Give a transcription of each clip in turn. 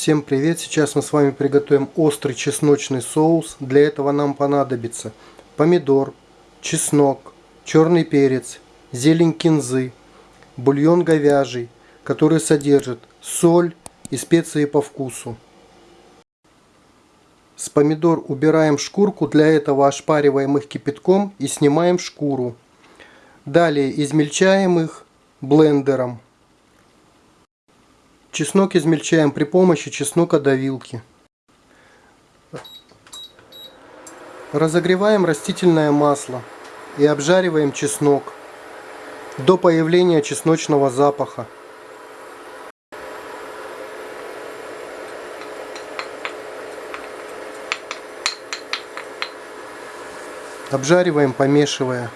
Всем привет! Сейчас мы с вами приготовим острый чесночный соус. Для этого нам понадобится помидор, чеснок, черный перец, зелень кинзы, бульон говяжий, который содержит соль и специи по вкусу. С помидор убираем шкурку, для этого ошпариваем их кипятком и снимаем шкуру. Далее измельчаем их блендером. Чеснок измельчаем при помощи чеснокодавилки. Разогреваем растительное масло и обжариваем чеснок до появления чесночного запаха. Обжариваем, помешивая.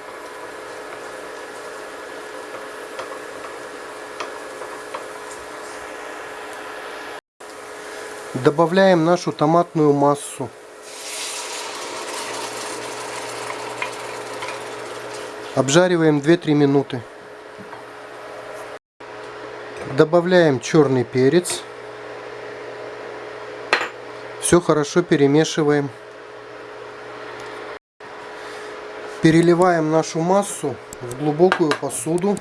Добавляем нашу томатную массу. Обжариваем 2-3 минуты. Добавляем черный перец. Все хорошо перемешиваем. Переливаем нашу массу в глубокую посуду.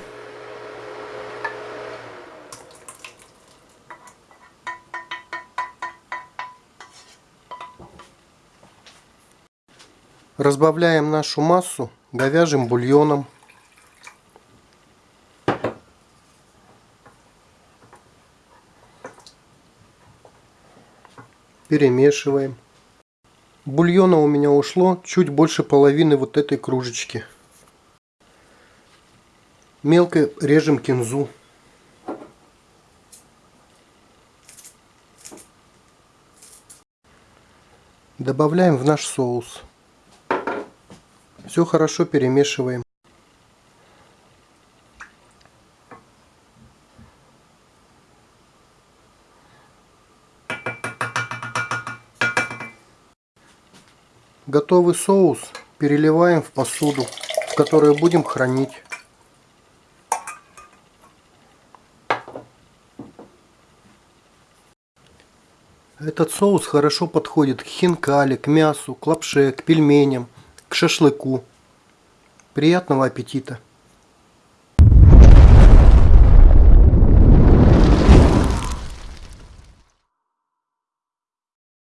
Разбавляем нашу массу говяжьим бульоном. Перемешиваем. Бульона у меня ушло чуть больше половины вот этой кружечки. Мелко режем кинзу. Добавляем в наш соус. Все хорошо перемешиваем. Готовый соус переливаем в посуду, в которую будем хранить. Этот соус хорошо подходит к хинкали, к мясу, к лапше, к пельменям, к шашлыку. Приятного аппетита!